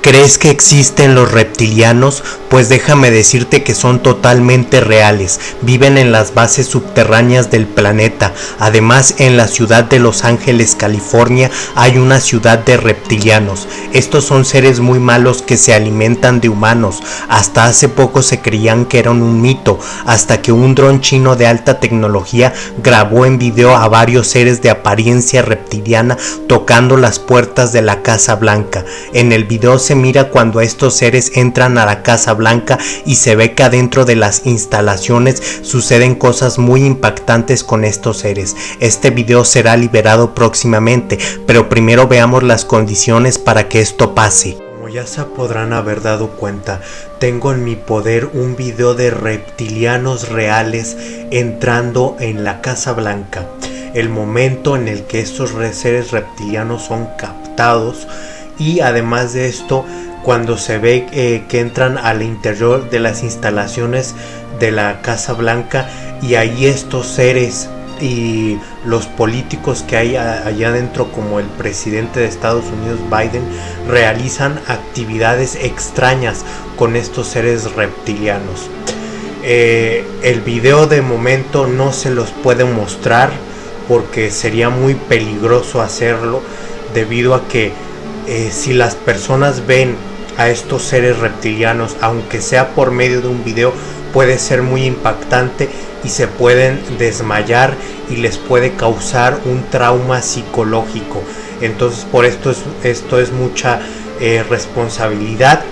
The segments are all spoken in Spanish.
¿Crees que existen los reptilianos? Pues déjame decirte que son totalmente reales. Viven en las bases subterráneas del planeta. Además, en la ciudad de Los Ángeles, California, hay una ciudad de reptilianos. Estos son seres muy malos que se alimentan de humanos. Hasta hace poco se creían que eran un mito, hasta que un dron chino de alta tecnología grabó en video a varios seres de apariencia reptiliana tocando las puertas de la Casa Blanca. En el video se mira cuando estos seres entran a la Casa Blanca y se ve que adentro de las instalaciones suceden cosas muy impactantes con estos seres. Este video será liberado próximamente, pero primero veamos las condiciones para que esto pase. Como ya se podrán haber dado cuenta, tengo en mi poder un video de reptilianos reales entrando en la Casa Blanca. El momento en el que estos seres reptilianos son captados y además de esto cuando se ve eh, que entran al interior de las instalaciones de la Casa Blanca y ahí estos seres y los políticos que hay allá adentro como el presidente de Estados Unidos Biden realizan actividades extrañas con estos seres reptilianos. Eh, el video de momento no se los puede mostrar porque sería muy peligroso hacerlo debido a que eh, si las personas ven a estos seres reptilianos, aunque sea por medio de un video, puede ser muy impactante y se pueden desmayar y les puede causar un trauma psicológico. Entonces por esto es, esto es mucha eh, responsabilidad.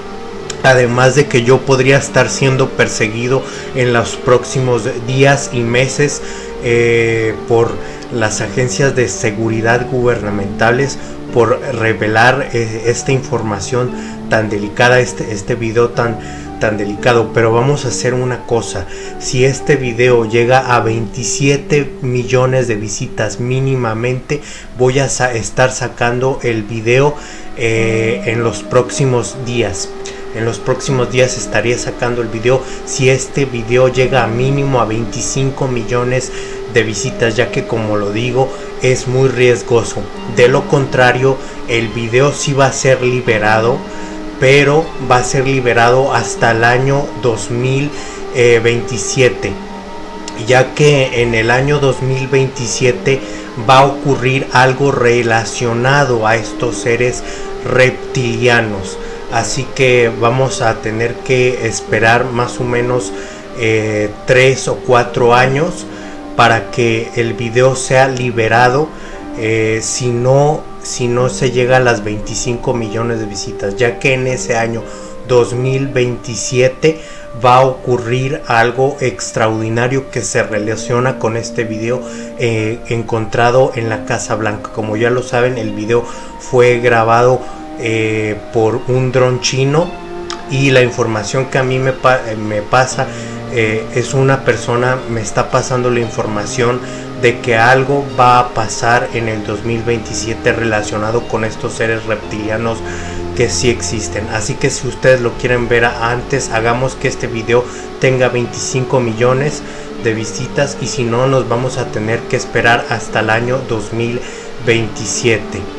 Además de que yo podría estar siendo perseguido en los próximos días y meses eh, por las agencias de seguridad gubernamentales por revelar eh, esta información tan delicada, este, este video tan, tan delicado. Pero vamos a hacer una cosa, si este video llega a 27 millones de visitas mínimamente, voy a estar sacando el video eh, en los próximos días. En los próximos días estaría sacando el video. Si este video llega a mínimo a 25 millones de visitas ya que como lo digo es muy riesgoso. De lo contrario el video sí va a ser liberado pero va a ser liberado hasta el año 2027 ya que en el año 2027 va a ocurrir algo relacionado a estos seres reptilianos. Así que vamos a tener que esperar más o menos eh, tres o cuatro años para que el video sea liberado eh, si no si no se llega a las 25 millones de visitas ya que en ese año 2027 va a ocurrir algo extraordinario que se relaciona con este video eh, encontrado en la Casa Blanca. Como ya lo saben el video fue grabado eh, por un dron chino y la información que a mí me, me pasa eh, es una persona, me está pasando la información de que algo va a pasar en el 2027 relacionado con estos seres reptilianos que sí existen. Así que si ustedes lo quieren ver antes, hagamos que este video tenga 25 millones de visitas y si no nos vamos a tener que esperar hasta el año 2027.